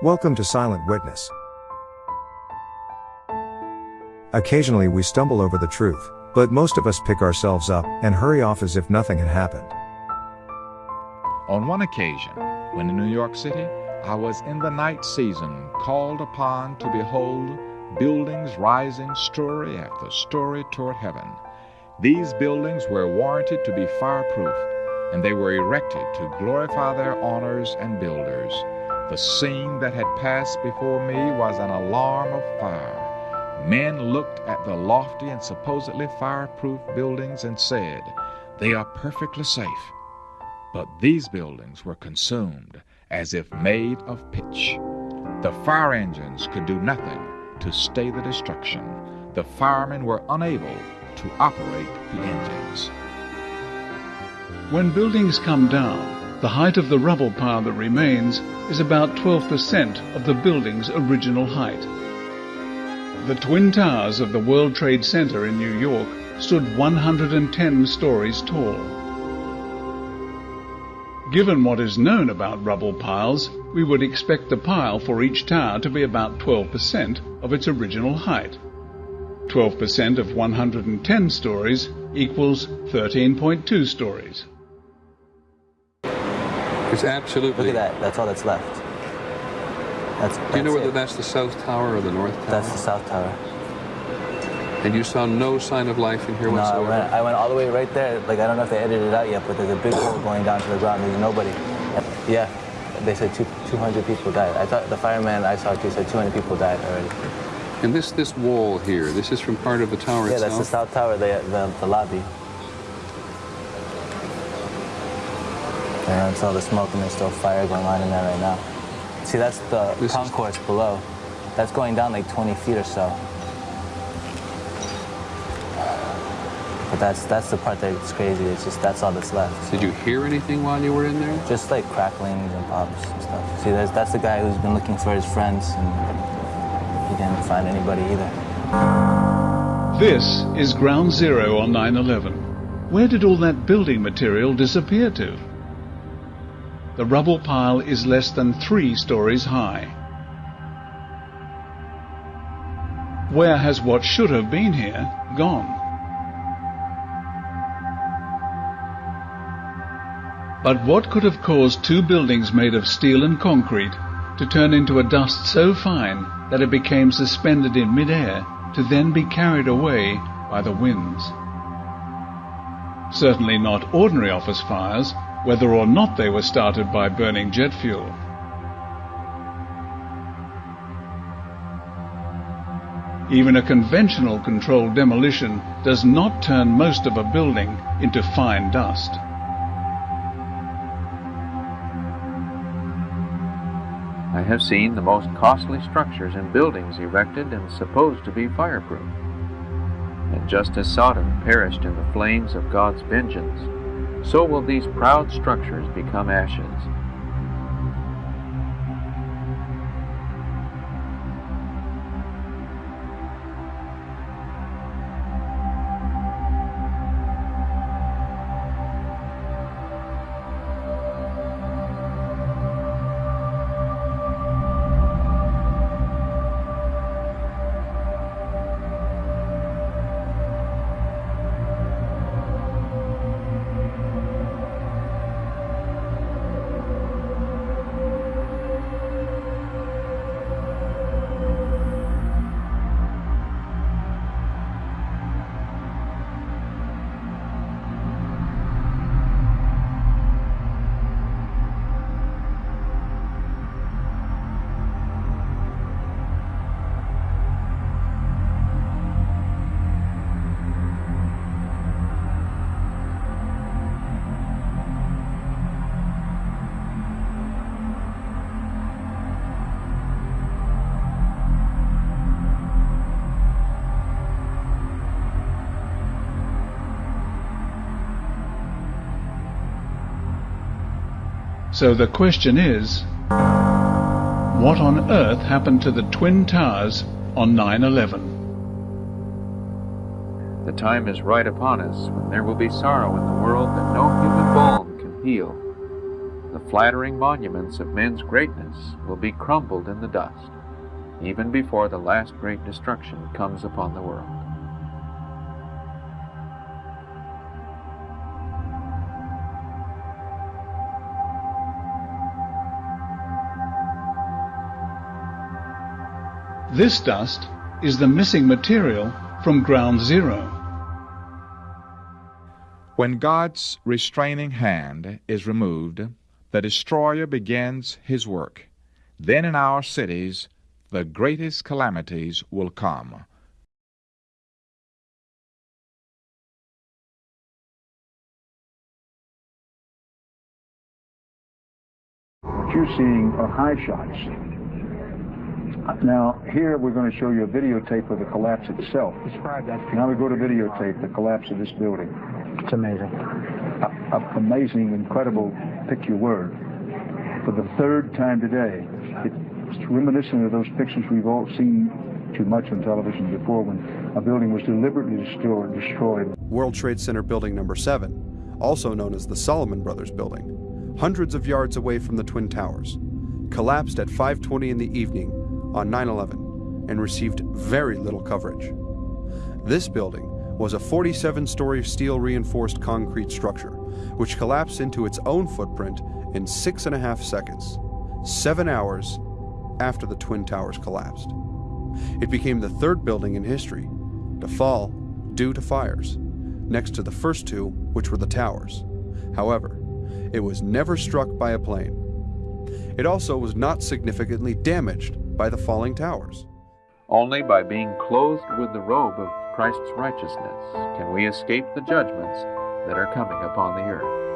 Welcome to Silent Witness. Occasionally we stumble over the truth, but most of us pick ourselves up and hurry off as if nothing had happened. On one occasion, when in New York City, I was in the night season called upon to behold buildings rising story after story toward heaven. These buildings were warranted to be fireproof, and they were erected to glorify their owners and builders. The scene that had passed before me was an alarm of fire. Men looked at the lofty and supposedly fireproof buildings and said, They are perfectly safe. But these buildings were consumed as if made of pitch. The fire engines could do nothing to stay the destruction. The firemen were unable to operate the engines. When buildings come down, the height of the rubble pile that remains is about 12% of the building's original height. The Twin Towers of the World Trade Center in New York stood 110 stories tall. Given what is known about rubble piles, we would expect the pile for each tower to be about 12% of its original height. 12% of 110 stories equals 13.2 stories. It's absolutely. Look at that. That's all that's left. That's, Do you know whether it. that's the South Tower or the North Tower? That's the South Tower. And you saw no sign of life in here No, I whatsoever? went, I went all the way right there. Like, I don't know if they edited it out yet, but there's a big hole going down to the ground. There's nobody. Yeah, they said two, 200 people died. I thought the fireman I talked to said 200 people died already. And this this wall here, this is from part of the tower Yeah, itself? Yeah, that's the South Tower, the, the, the lobby. And it's all the smoke and there's still fire going on in there right now. See, that's the This is- concourse below. That's going down like 20 feet or so. But that's that's the part that's crazy. It's just that's all that's left. Did you hear anything while you were in there? Just like cracklings and pops and stuff. See, that's, that's the guy who's been looking for his friends and he didn't find anybody either. This is Ground Zero on 9-11. Where did all that building material disappear to? The rubble pile is less than three stories high. Where has what should have been here gone? But what could have caused two buildings made of steel and concrete to turn into a dust so fine that it became suspended in midair to then be carried away by the winds? Certainly not ordinary office fires, whether or not they were started by burning jet fuel. Even a conventional controlled demolition does not turn most of a building into fine dust. I have seen the most costly structures and buildings erected and supposed to be fireproof. And just as Sodom perished in the flames of God's vengeance, so will these proud structures become ashes. So the question is, what on earth happened to the Twin Towers on 9-11? The time is right upon us when there will be sorrow in the world that no human balm can heal. the flattering monuments of men's greatness will be crumbled in the dust, even before the last great destruction comes upon the world. This dust is the missing material from ground zero. When God's restraining hand is removed, the destroyer begins his work. Then in our cities, the greatest calamities will come. What you're seeing are high shots. Now, here we're going to show you a videotape of the collapse itself. Describe that. Now we go to videotape, the collapse of this building. It's amazing. A, a amazing, incredible, pick your word. For the third time today, it's reminiscent of those pictures we've all seen too much on television before when a building was deliberately destroyed. destroyed. World Trade Center Building Number 7, also known as the Salomon Brothers Building, hundreds of yards away from the Twin Towers, collapsed at 5:20 in the evening on 9/11 and received very little coverage. This building was a 47-story steel reinforced concrete structure, which collapsed into its own footprint in six and a half seconds, seven hours after the Twin Towers collapsed. It became the third building in history to fall due to fires, next to the first two, which were the towers. However, it was never struck by a plane. It also was not significantly damaged by the falling towers. Only by being clothed with the robe of Christ's righteousness can we escape the judgments that are coming upon the earth.